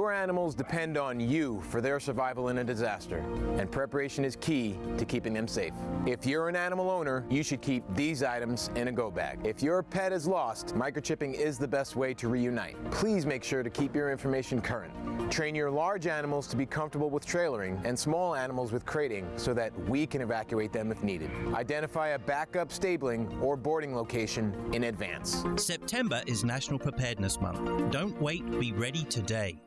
Your animals depend on you for their survival in a disaster, and preparation is key to keeping them safe. If you're an animal owner, you should keep these items in a go bag. If your pet is lost, microchipping is the best way to reunite. Please make sure to keep your information current. Train your large animals to be comfortable with trailering and small animals with crating so that we can evacuate them if needed. Identify a backup stabling or boarding location in advance. September is National Preparedness Month. Don't wait, be ready today.